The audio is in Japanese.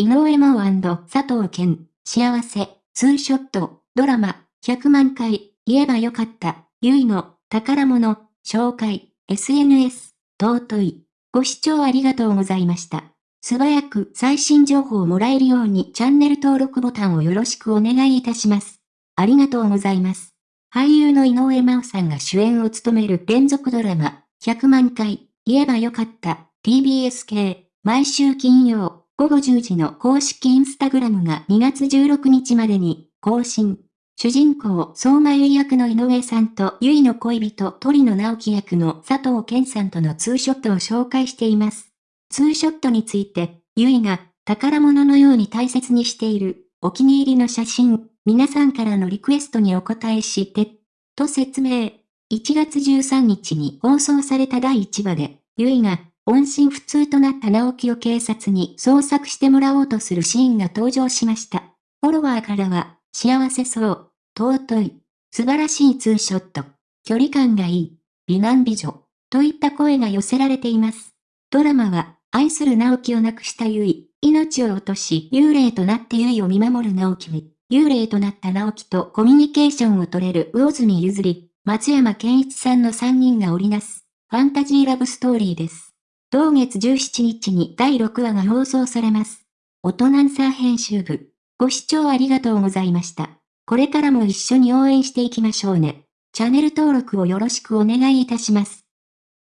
井上真央佐藤健、幸せ、ツーショット、ドラマ、100万回、言えばよかった、ゆいの、宝物、紹介、SNS、尊い。ご視聴ありがとうございました。素早く最新情報をもらえるようにチャンネル登録ボタンをよろしくお願いいたします。ありがとうございます。俳優の井上真央さんが主演を務める連続ドラマ、100万回、言えばよかった、TBS 系、毎週金曜、午後10時の公式インスタグラムが2月16日までに更新。主人公、相馬優役の井上さんとゆいの恋人鳥野直樹役の佐藤健さんとのツーショットを紹介しています。ツーショットについて、ゆいが宝物のように大切にしているお気に入りの写真、皆さんからのリクエストにお答えして、と説明。1月13日に放送された第1話で、ゆいが音信不通となった直樹を警察に捜索してもらおうとするシーンが登場しました。フォロワーからは、幸せそう、尊い、素晴らしいツーショット、距離感がいい、美男美女、といった声が寄せられています。ドラマは、愛する直樹を亡くしたゆい、命を落とし幽霊となってゆいを見守る直樹に、幽霊となった直樹とコミュニケーションを取れる魚住譲り、松山健一さんの3人が織りなす、ファンタジーラブストーリーです。同月17日に第6話が放送されます。大人んさ編集部。ご視聴ありがとうございました。これからも一緒に応援していきましょうね。チャンネル登録をよろしくお願いいたします。